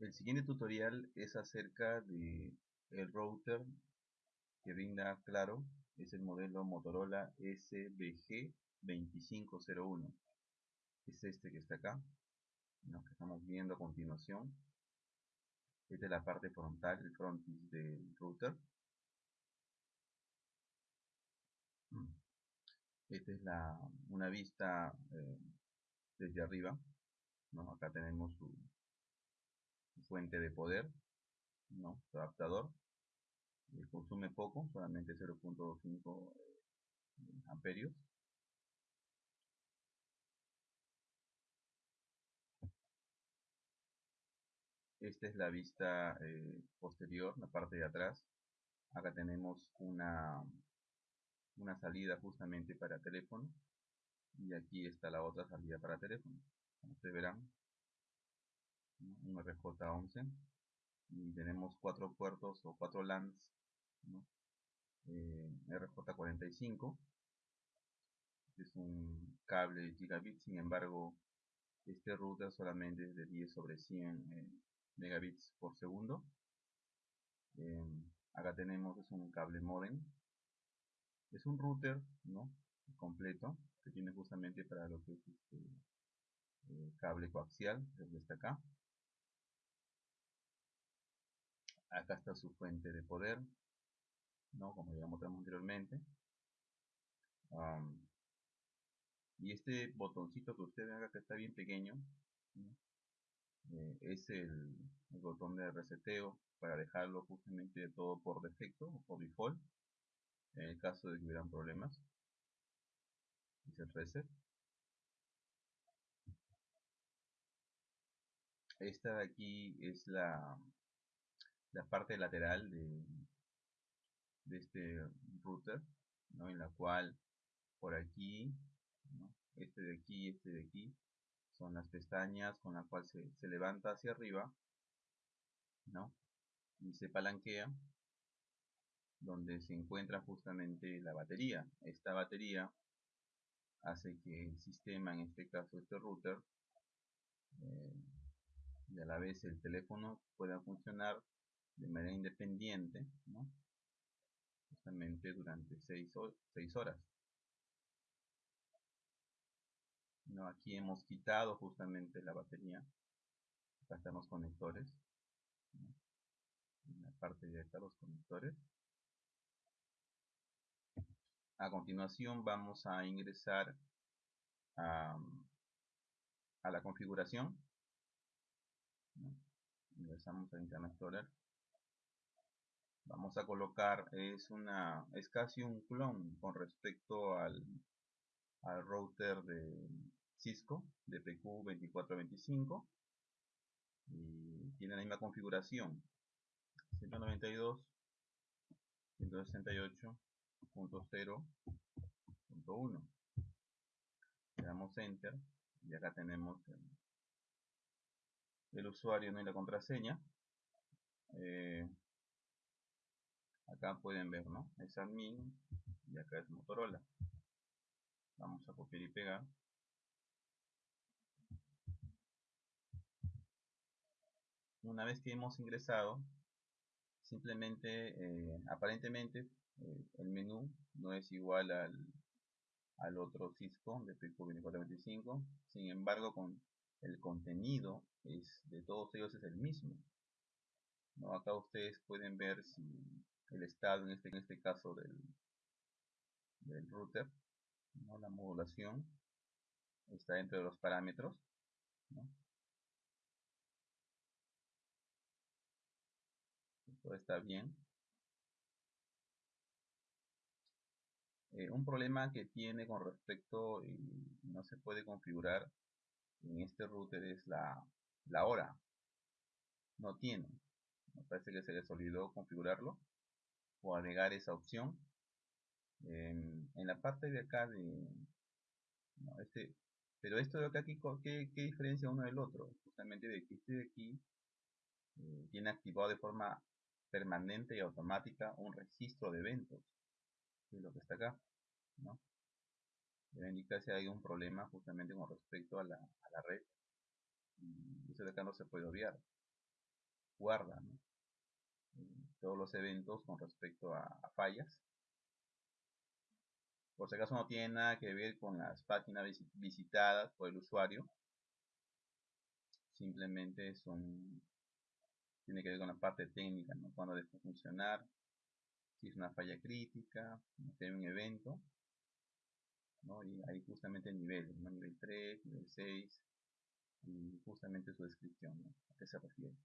El siguiente tutorial es acerca de el router que brinda Claro, es el modelo Motorola SBG2501. Es este que está acá, lo que estamos viendo a continuación. Esta es la parte frontal, el frontis del router. Esta es la, una vista eh, desde arriba. Acá tenemos su, fuente de poder, ¿no? Su adaptador. Eh, consume poco, solamente 0.5 eh, amperios. Esta es la vista eh, posterior, la parte de atrás. Acá tenemos una, una salida justamente para teléfono. Y aquí está la otra salida para teléfono. Como verán, un RJ11 y tenemos cuatro puertos o cuatro LANs eh, RJ45 es un cable gigabit sin embargo este router solamente es de 10 sobre 100 eh, megabits por segundo. Eh, acá tenemos es un cable modem. Es un router no completo que tiene justamente para lo que es este cable coaxial desde está acá acá está su fuente de poder ¿no? como ya mostramos anteriormente. Y este botoncito que ustedes ven acá que está bien pequeño eh, es el, botón de reseteo para dejarlo justamente todo por defecto o por default en el caso de que hubieran problemas. El reset. Esta de aquí es la la parte lateral de, este router, ¿no? en la cual por aquí, este de aquí este de aquí, son las pestañas con la cual se, se levanta hacia arriba, ¿no? y se palanquea, donde se encuentra justamente la batería. Esta batería hace que el sistema, en este caso este router, eh, y a la vez el teléfono pueda funcionar de manera independiente, justamente durante 6 horas. ¿No? Aquí hemos quitado justamente la batería. Acá están los conectores. En la parte acá los conectores. A continuación vamos a ingresar a, a la configuración. Ingresamos a Internet Explorer vamos a colocar es una es casi un clon con respecto al, al router de Cisco de PQ2425 y tiene la misma configuración 192.168.0.1 le damos enter y acá tenemos el, usuario ¿no? y la contraseña eh, acá pueden ver no es admin y acá es motorola. Vamos a copiar y pegar. Una vez que hemos ingresado simplemente eh, aparentemente eh, el menú no es igual al, al otro Cisco de PQ 2425 sin embargo con el contenido es de todos ellos es el mismo. ¿no? acá ustedes pueden ver si el estado en este, en este caso del, del router, ¿no? la modulación está dentro de los parámetros. ¿no? Todo está bien. Eh, un problema que tiene con respecto y no se puede configurar en este router es la, la hora. No tiene. Me parece que se les olvidó configurarlo o agregar esa opción en, la parte de acá de este pero esto de acá aquí ¿qué, qué diferencia uno del otro justamente de que este de aquí eh, tiene activado de forma permanente y automática un registro de eventos lo que está acá ¿no? debe indicar si hay un problema justamente con respecto a la, a la red y eso de acá no se puede obviar. Guarda todos los eventos con respecto a, fallas. Por si acaso no tiene nada que ver con las páginas visitadas por el usuario. Simplemente son tiene que ver con la parte técnica, ¿no? cuando debe funcionar, si es una falla crítica, si hay un evento, y ahí justamente el nivel, nivel 3, nivel 6, y justamente su descripción, a qué se refiere.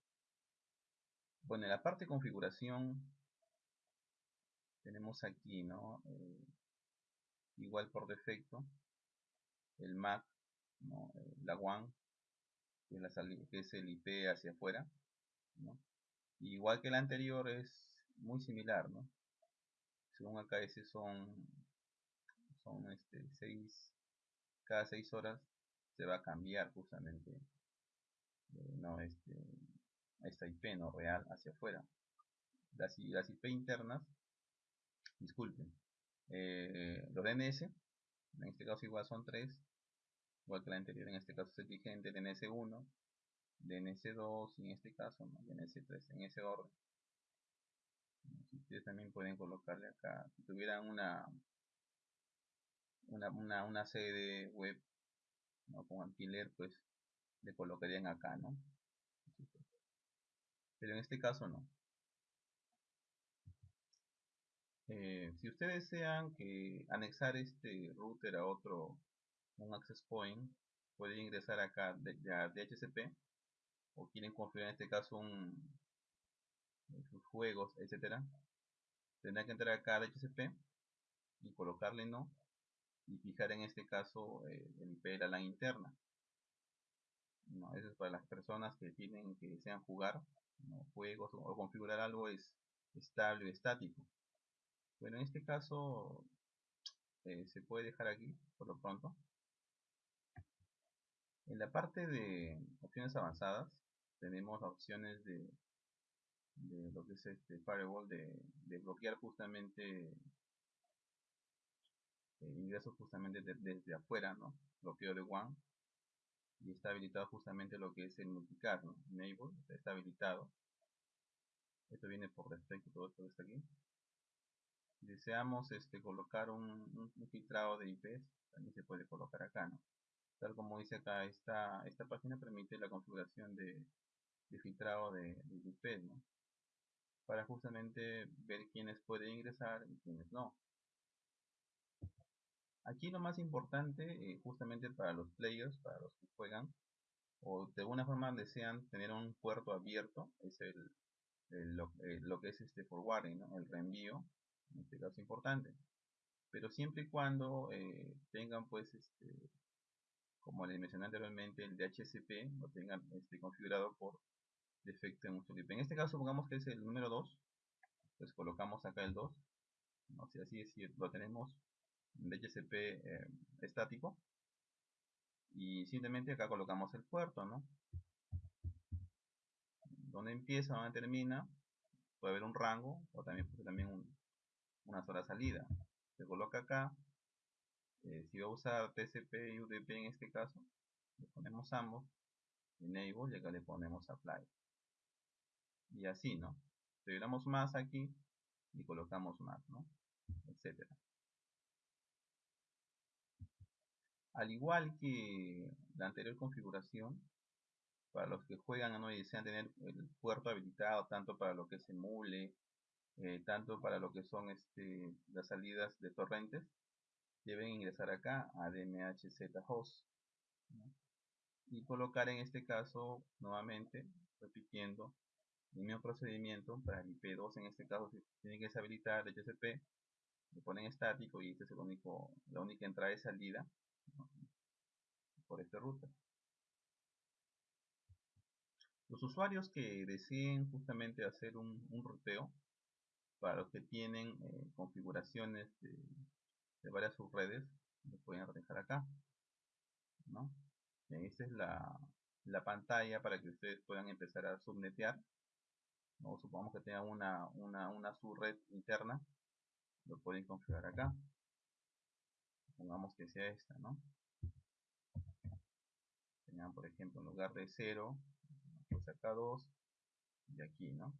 Bueno, en la parte de configuración tenemos aquí, ¿no? Eh, igual por defecto, el MAC, eh, la WAN, que es, el IP hacia afuera, Igual que el anterior es muy similar, ¿no? Según ese son son este 6 cada 6 horas se va a cambiar justamente eh, no este esta IP no real hacia afuera las, las IP internas disculpen eh, los DNS en este caso igual son 3 igual que la anterior en este caso es vigente DNS1 DNS2 y en este caso ¿no? DNS3 en ese orden ustedes también pueden colocarle acá si tuvieran una una, una, una sede web ¿no? con alquiler pues le colocarían acá no pero en este caso no eh, si ustedes desean que anexar este router a otro un access point pueden ingresar acá de, DHCP o quieren configurar en este caso un sus juegos etcétera tendrán que entrar acá a DHCP y colocarle no y fijar en este caso eh, el IP de la LAN interna. No, eso es para las personas que tienen que desean jugar juegos o, configurar algo es estable o estático. Bueno, en este caso eh, se puede dejar aquí por lo pronto. En la parte de opciones avanzadas tenemos opciones de, de lo que es este firewall de, bloquear justamente eh, ingreso justamente desde afuera, ¿no? Bloqueo de WAN y está habilitado justamente lo que es el multicast, ¿no? Enable, está habilitado. Esto viene por defecto, todo esto está aquí. Deseamos este, colocar un, filtrado de IPs, también se puede colocar acá, ¿no? Tal como dice acá, esta, esta página permite la configuración de, filtrado de, de IPs, ¿no? Para justamente ver quiénes pueden ingresar y quiénes no. Aquí lo más importante, eh, justamente para los players, para los que juegan, o de alguna forma desean tener un puerto abierto, es el, eh, lo, que es este forwarding, el reenvío, en este caso importante. Pero siempre y cuando eh, tengan pues este, como les mencioné anteriormente, el DHCP lo tengan este, configurado por defecto en usuario. En este caso pongamos que es el número 2, pues colocamos acá el 2, no sé así decir, lo tenemos DHCP eh, estático. Y simplemente acá colocamos el puerto ¿no? donde empieza, donde termina puede haber un rango o también, también una sola salida. Se coloca acá eh, si va a usar TCP y UDP en este caso le ponemos ambos enable y acá le ponemos apply. Y así no si más aquí y colocamos más ¿no? etcétera Al igual que la anterior configuración, para los que juegan ¿no? y desean tener el puerto habilitado tanto para lo que es emule, eh, tanto para lo que son este, las salidas de torrentes, deben ingresar acá a DMHZ host y colocar en este caso nuevamente, repitiendo el mismo procedimiento para el IP2 en este caso tienen que deshabilitar el HCP le ponen estático y este es el único, la única entrada y salida por esta ruta. Los usuarios que deseen justamente hacer un, un ruteo, para los que tienen eh, configuraciones de, varias subredes, lo pueden dejar acá. ¿no? Es la, la, pantalla para que ustedes puedan empezar a subnetear. ¿no? Supongamos que tengan una, una, una subred interna, lo pueden configurar acá. Pongamos que sea esta, ¿no? por ejemplo en lugar de 0 pues acá 2 y aquí, ¿no?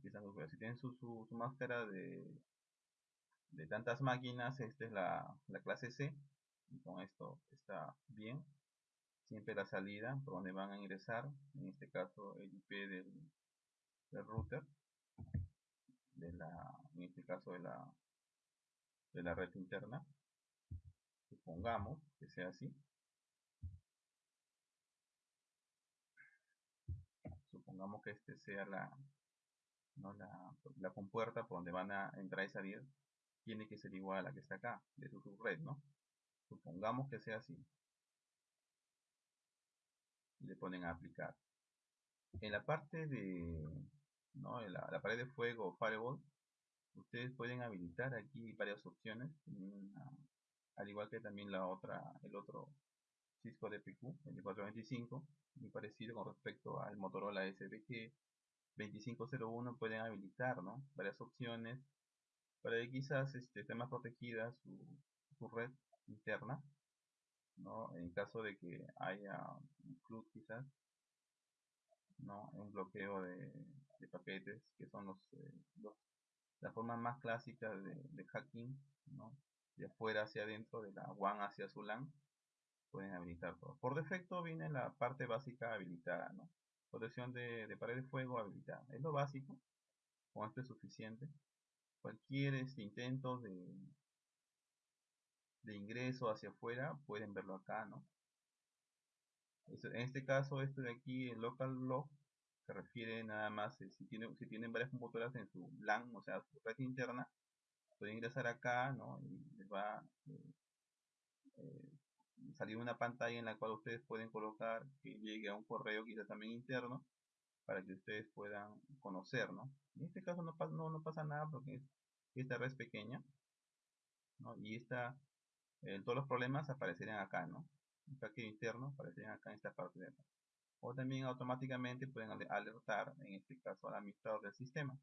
si tienen su, su, máscara de, de tantas máquinas, esta es la, la clase C, y con esto está bien. Siempre la salida por donde van a ingresar, en este caso el IP del, del router, de la, en este caso de la, de la red interna. Supongamos que sea así. Supongamos que este sea la, ¿no? la, la compuerta por donde van a entrar y salir tiene que ser igual a la que está acá, de su subred, ¿no? Supongamos que sea así. Y le ponen a aplicar. En la parte de, ¿no? la, la pared de fuego o firewall, ustedes pueden habilitar aquí varias opciones, al igual que también la otra, el otro Cisco DPQ 2425, muy parecido con respecto al Motorola SBG 2501 pueden habilitar ¿no? varias opciones para que quizás este, esté más protegida su, red interna ¿no? en caso de que haya un flood quizás ¿no? un bloqueo de, de paquetes que son los, eh, los, la forma más clásica de, hacking de afuera hacia adentro de la WAN hacia su LAN pueden habilitar todo por defecto viene la parte básica habilitada ¿no? protección de, pared de fuego habilitada. Es lo básico, con esto es suficiente. Cualquier este, intento de, de ingreso hacia afuera, pueden verlo acá, ¿no? En este caso, esto de aquí, el local log, se refiere nada más, eh, si, tiene, si tienen varias computadoras en su LAN, o sea, su red interna, pueden ingresar acá, ¿no? Y les va eh, eh, salir una pantalla en la cual ustedes pueden colocar que llegue a un correo quizás también interno para que ustedes puedan conocer, ¿no? En este caso no, no, no pasa nada porque esta red es pequeña, ¿no? Y esta, eh, todos los problemas aparecerían acá, ¿no? El hackeo interno aparecerían acá en esta parte de acá. O también automáticamente pueden alertar, en este caso, al administrador del sistema.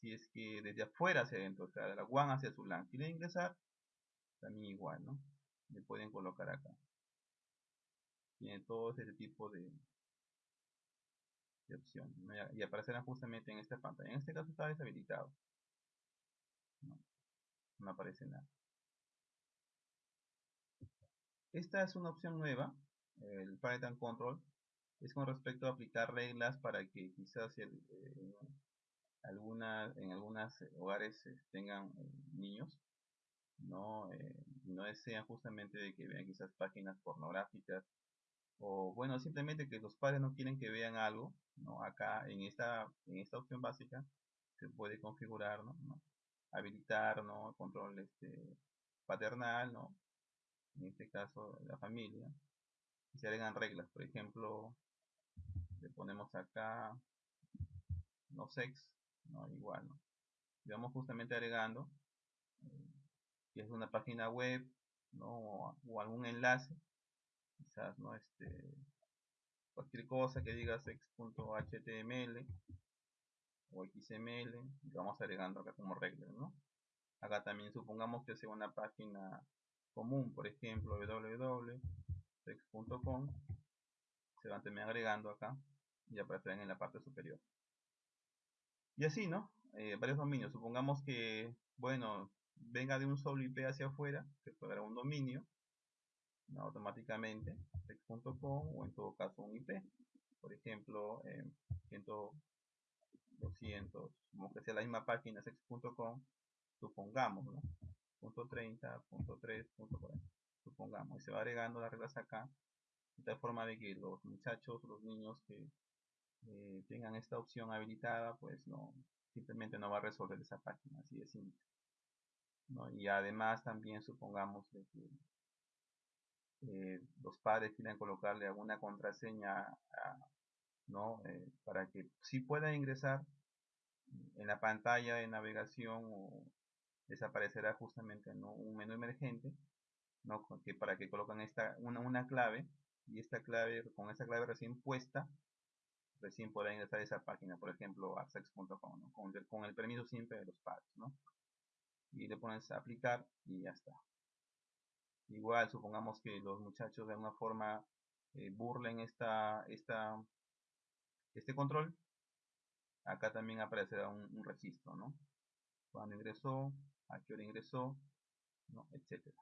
Si es que desde afuera hacia adentro, o sea, de la WAN hacia su LAN, quiere ingresar, también igual, ¿no? Le pueden colocar acá. Tiene todo ese tipo de, de opciones y aparecerán justamente en esta pantalla. En este caso está deshabilitado. No, aparece nada. Esta es una opción nueva, el Parental Control. Es con respecto a aplicar reglas para que quizás eh, alguna, en algunos hogares eh, tengan eh, niños no, no desean justamente de que vean quizás páginas pornográficas o bueno simplemente que los padres no quieren que vean algo ¿no? acá en esta en esta opción básica se puede configurar ¿no? habilitar ¿no? control este paternal ¿no? en este caso la familia y se agregan reglas por ejemplo le ponemos acá no sex no igual ¿no? y vamos justamente agregando eh, si es una página web ¿no? o algún enlace quizás no este cualquier cosa que diga sex.html o xml lo vamos agregando acá como regla ¿no? acá también supongamos que sea una página común por ejemplo www.sex.com se van también agregando acá y aparecerán en la parte superior. Y así no eh, varios dominios. Supongamos que bueno venga de un solo IP hacia afuera que fuera un dominio automáticamente sex.com o en todo caso un IP por ejemplo eh, 100, 200 como que sea la misma página sex.com supongamos ¿no? punto 30 punto 3 punto 40 supongamos. Y se va agregando las reglas acá de tal forma de que los muchachos los niños que eh, tengan esta opción habilitada pues no simplemente no va a resolver esa página así de simple ¿no? y además también supongamos que eh, los padres quieren colocarle alguna contraseña ¿no? Eh, para que si pueda ingresar en la pantalla de navegación o desaparecerá justamente un menú emergente ¿no? que para que colocan esta una, una clave y esta clave con esa clave recién puesta recién podrá ingresar a esa página por ejemplo a sex.com con, con, el permiso siempre de los padres ¿no? y le pones aplicar y ya está igual supongamos que los muchachos de alguna forma eh, burlen esta esta este control, acá también aparecerá un, registro, ¿no? Cuando ingresó, a qué hora ingresó, ¿no? etcétera.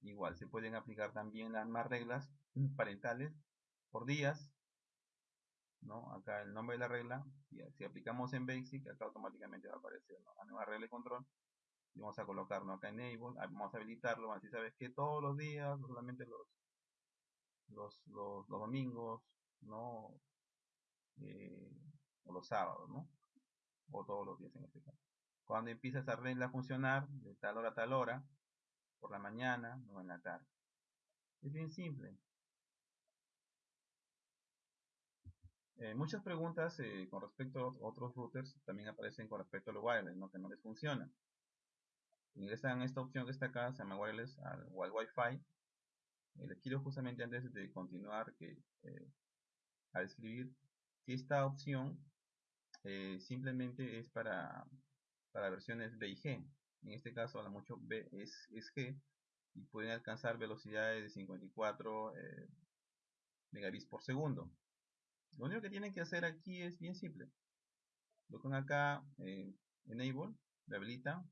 Igual, se pueden aplicar también las más reglas parentales por días, ¿no? Acá el nombre de la regla, y si aplicamos en Basic, acá automáticamente va a aparecer la nueva regla de control. Y vamos a colocarlo acá en Enable, vamos a habilitarlo, así sabes que todos los días, solamente los, los, los, domingos, ¿no? Eh, o los sábados, ¿no? O todos los días en este caso. Cuando empieza esa regla a funcionar, de tal hora a tal hora, por la mañana o en la tarde. Es bien simple. Eh, muchas preguntas eh, con respecto a otros routers también aparecen con respecto a los wireless, ¿no? que no les funciona. Ingresan esta opción que está acá, se llama wireless al, Wi-Fi. Eh, les quiero justamente antes de continuar a describir que esta opción simplemente es para, para versiones B y G. En este caso, a mucho B es, es G y pueden alcanzar velocidades de 54 megabits por segundo. Lo único que tienen que hacer aquí es bien simple. Lo ponen acá eh, Enable, le habilitan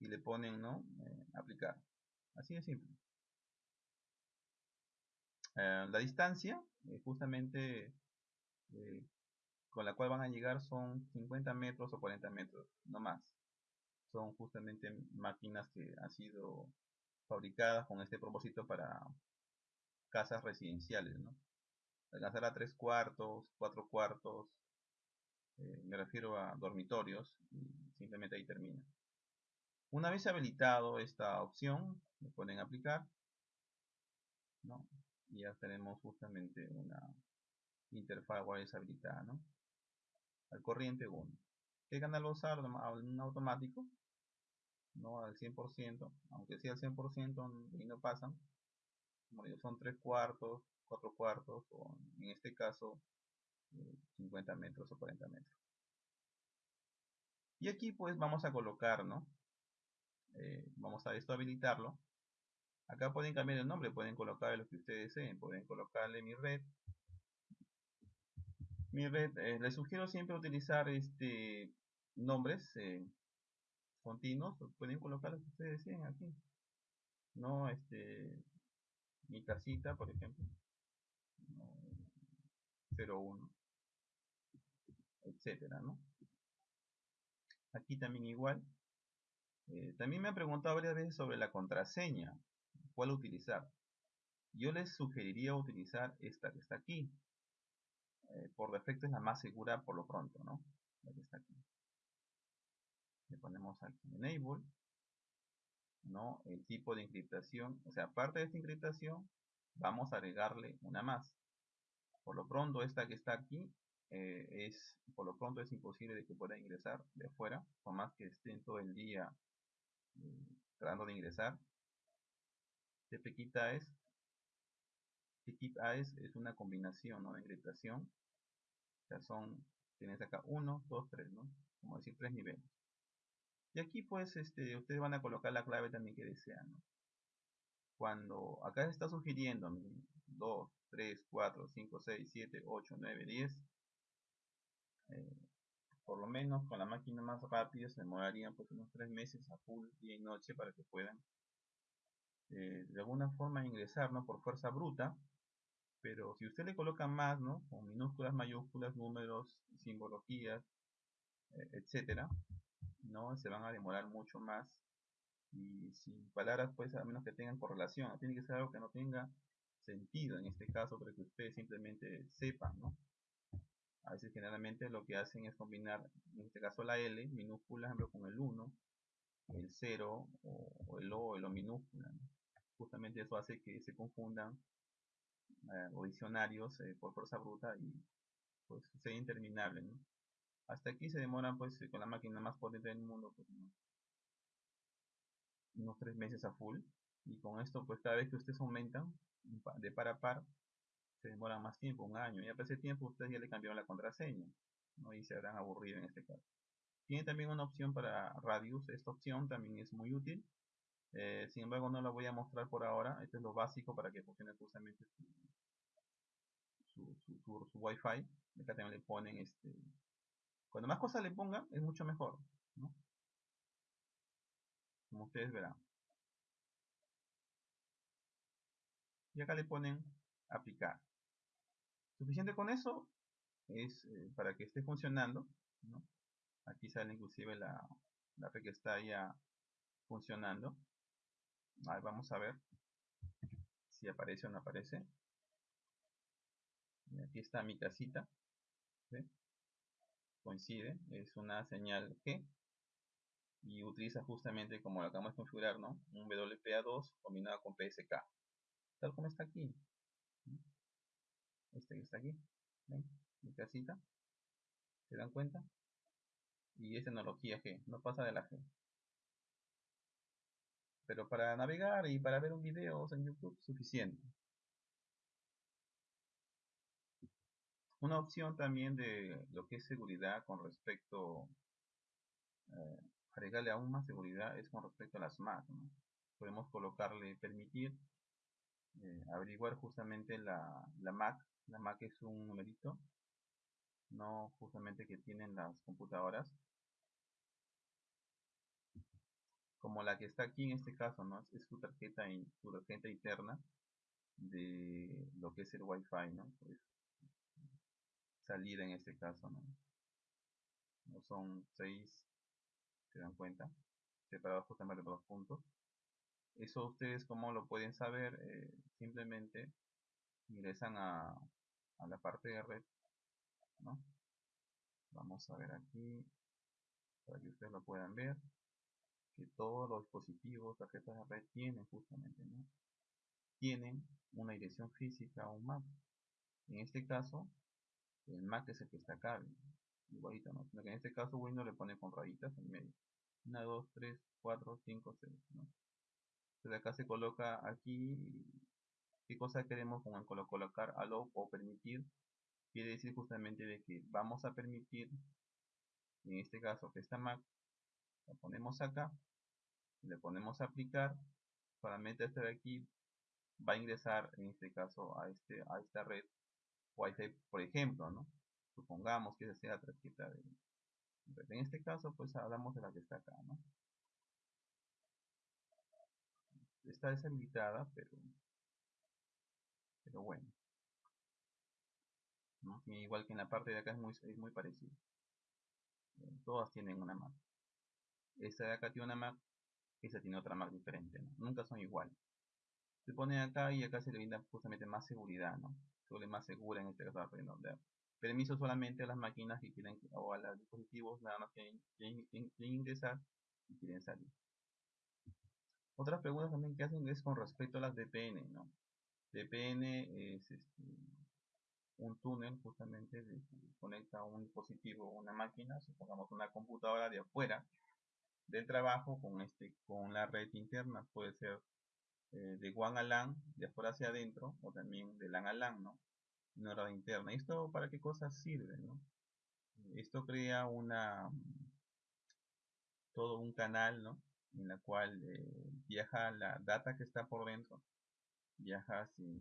y le ponen ¿no? Eh, aplicar. Así de simple. Eh, la distancia, justamente con la cual van a llegar son 50 metros o 40 metros, no más. Son justamente máquinas que han sido fabricadas con este propósito para casas residenciales, ¿no? Alcanzar a tres cuartos, cuatro cuartos, eh, me refiero a dormitorios, y simplemente ahí termina. Una vez habilitado esta opción, le pueden aplicar, ¿no? y ya tenemos justamente una interfaz wireless habilitada, ¿no? al corriente 1. ¿Qué canal a usar? Un automático, no al 100%, aunque sí al 100% y no pasan, como digo, son tres cuartos, 4 cuartos o en este caso 50 metros o 40 metros. Y aquí pues vamos a colocar, ¿no? Eh, vamos a esto habilitarlo. Acá pueden cambiar el nombre, pueden colocar lo que ustedes deseen, pueden colocarle mi red. Mi red, eh, les sugiero siempre utilizar este nombres eh, continuos, pueden colocar lo que ustedes deseen aquí. No, este, mi casita, por ejemplo. 01 etcétera ¿no? aquí también igual eh, también me han preguntado varias veces sobre la contraseña cuál utilizar yo les sugeriría utilizar esta que está aquí eh, por defecto es la más segura por lo pronto ¿no? la que está aquí le ponemos aquí enable ¿no? el tipo de encriptación o sea aparte de esta encriptación vamos a agregarle una más por lo pronto esta que está aquí eh, es por lo pronto es imposible de que pueda ingresar de afuera por más que estén todo el día eh, tratando de ingresar AES TPKit AES es una combinación ¿no? de encriptación o son tienes acá 1, 2, 3 ¿no? como decir tres niveles y aquí pues este ustedes van a colocar la clave también que desean cuando acá se está sugiriendo 2, 3, 4, 5, 6, 7, 8, 9, 10. por lo menos con la máquina más rápida se demorarían pues unos 3 meses a full día y noche para que puedan eh, de alguna forma ingresar ¿no? por fuerza bruta pero si usted le coloca más ¿no? con minúsculas, mayúsculas, números, simbologías eh, etcétera no se van a demorar mucho más y sin palabras pues a menos que tengan correlación tiene que ser algo que no tenga sentido en este caso para que ustedes simplemente sepan, ¿no? A veces generalmente lo que hacen es combinar, en este caso la L minúscula, con el 1, el 0 o, el O, el O minúscula. Justamente eso hace que se confundan eh, o diccionarios eh, por fuerza bruta y pues sea interminable, ¿no? Hasta aquí se demoran pues con la máquina más potente del mundo pues, unos 3 meses a full y con esto pues cada vez que ustedes aumentan de par a par se demora más tiempo, un año. Y a ese tiempo ustedes ya le cambiaron la contraseña. ¿no? Y se habrán aburrido en este caso. Tiene también una opción para Radius. Esta opción también es muy útil. Eh, sin embargo, no la voy a mostrar por ahora. Esto es lo básico para que funcione justamente su, su, su, Wi-Fi. Acá también le ponen este. Cuando más cosas le pongan, es mucho mejor. Como ustedes verán. Y acá le ponen aplicar. Suficiente con eso es eh, para que esté funcionando. Aquí sale inclusive la, la que está ya funcionando. Ahí vamos a ver si aparece o no aparece. Aquí está mi casita. Coincide, es una señal G y utiliza justamente como lo acabamos de configurar, ¿no? Un WPA2 combinado con PSK. Tal como está aquí. Este que está aquí. Mi casita. ¿Se dan cuenta? Y es tecnología G, no pasa de la G. Pero para navegar y para ver un video en YouTube suficiente. Una opción también de lo que es seguridad con respecto eh, agregarle aún más seguridad es con respecto a las Mac. Podemos colocarle permitir eh, averiguar justamente la, la Mac. La Mac es un numerito, no justamente que tienen las computadoras. Como la que está aquí en este caso, ¿no? Es su tarjeta, su tarjeta interna de lo que es el Wi-Fi, ¿no? Pues, salida en este caso, ¿no? no son 6 se dan cuenta separados justamente por dos puntos eso ustedes como lo pueden saber eh, simplemente ingresan a, a, la parte de red vamos a ver aquí para que ustedes lo puedan ver que todos los dispositivos tarjetas de red tienen justamente tienen una dirección física o un map en este caso el Mac es el que está acá igualito no que en este caso Windows le pone con rayitas en medio. 1, 2, 3, 4, 5, 6 ¿no? Entonces acá se coloca aquí qué cosa queremos con colocar allow o permitir quiere decir justamente de que vamos a permitir en este caso que esta Mac la ponemos acá le ponemos aplicar solamente este de aquí va a ingresar en este caso a este a esta red Wi-Fi por ejemplo ¿no? supongamos que esa sea la tarjeta de en este caso pues hablamos de la que está acá ¿no? Está deshabilitada pero pero bueno. ¿no? igual que en la parte de acá es muy, es muy parecido. Eh, todas tienen una Mac esta de acá tiene una Mac esa tiene otra Mac diferente nunca son iguales se pone acá y acá se le brinda justamente más seguridad ¿no? se vuelve más segura en este caso permiso solamente a las máquinas que quieren o a los dispositivos nada más que quieren, ingresar y quieren salir otras preguntas también que hacen es con respecto a las VPN ¿no? VPN es este, un túnel justamente que conecta un dispositivo una máquina supongamos una computadora de afuera del trabajo con este con la red interna puede ser eh, de WAN a LAN de afuera hacia adentro o también de LAN a LAN ¿no? una red interna. ¿Esto para qué cosas sirve? ¿no? Esto crea una todo un canal ¿no? En la cual eh, viaja la data que está por dentro viaja eh,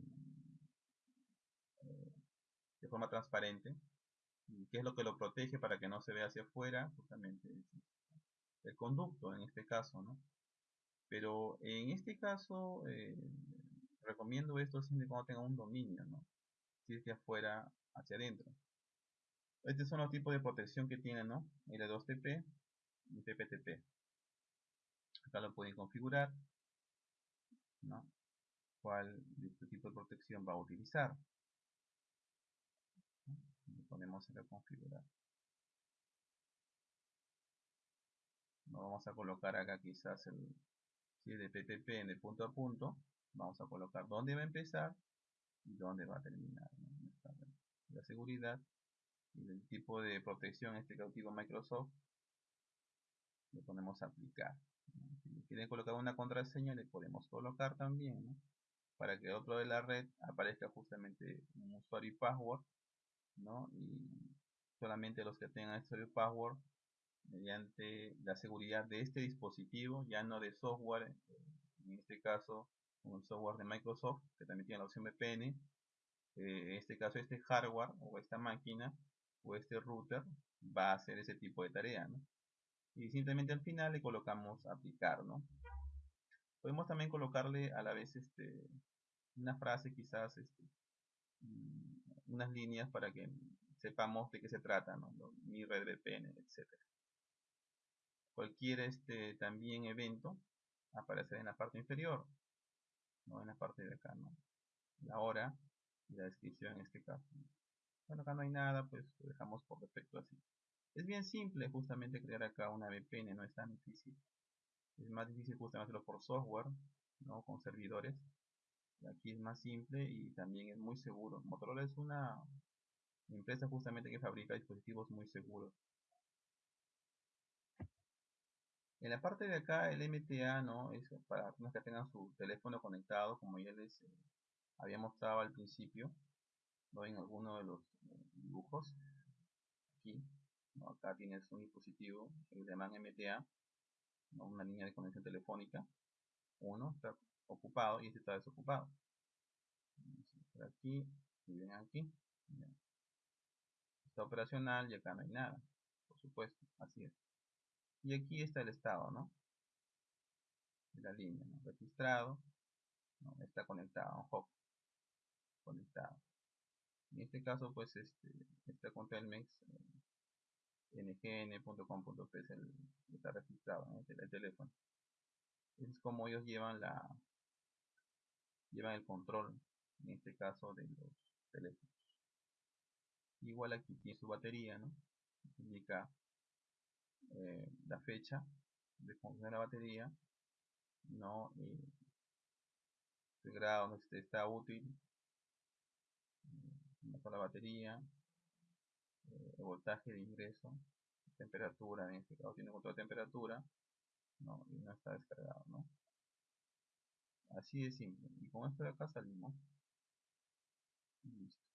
de forma transparente y qué es lo que lo protege para que no se vea hacia afuera justamente el conducto en este caso ¿no? pero en este caso eh, recomiendo esto siempre cuando tenga un dominio ¿no? hacia afuera hacia adentro. Estos son los tipos de protección que tienen, ¿no? L2TP y PPTP. Acá lo pueden configurar, ¿no? Cuál este tipo de protección va a utilizar. Le ponemos acá configurar. No vamos a colocar acá quizás el si de PPP en el punto a punto. Vamos a colocar dónde va a empezar y dónde va a terminar la seguridad y el tipo de protección este cautivo Microsoft le ponemos aplicar si quieren colocar una contraseña le podemos colocar también para que otro de la red aparezca justamente un usuario y password ¿no? y solamente los que tengan usuario y password mediante la seguridad de este dispositivo ya no de software en este caso un software de Microsoft que también tiene la opción VPN eh, en este caso este hardware o esta máquina o este router va a hacer ese tipo de tarea ¿no? Y simplemente al final le colocamos aplicar ¿no? podemos también colocarle a la vez este una frase quizás este, mm, unas líneas para que sepamos de qué se trata ¿no? mi red VPN etcétera. Cualquier este también evento aparecerá en la parte inferior no en la parte de acá no la hora y la descripción en este caso bueno acá no hay nada pues lo dejamos por defecto así es bien simple justamente crear acá una VPN no es tan difícil. Es más difícil justamente hacerlo por software no con servidores. Aquí es más simple y también es muy seguro. Motorola es una empresa justamente que fabrica dispositivos muy seguros. En la parte de acá el MTA no es para personas que tengan su teléfono conectado, como ya les eh, había mostrado al principio, ¿no? en alguno de los eh, dibujos. Aquí, acá tienes un dispositivo que llama MTA, una línea de conexión telefónica. Uno está ocupado y este está desocupado. Por aquí y ven aquí. Está operacional y acá no hay nada, por supuesto, así es y aquí está el estado ¿no? de la línea registrado está conectado hop conectado en este caso pues este está con Telmex eh, ngn.com.p está registrado el, teléfono. Es como ellos llevan la llevan el control en este caso de los teléfonos. Igual aquí tiene su batería no indica eh, la fecha de función de la batería, no eh, el grado donde está útil, eh, la batería, eh, voltaje de ingreso, temperatura, en este caso tiene control de temperatura, ¿no? y no está descargado, ¿no? Así de simple. Y con esto de acá salimos. Listo.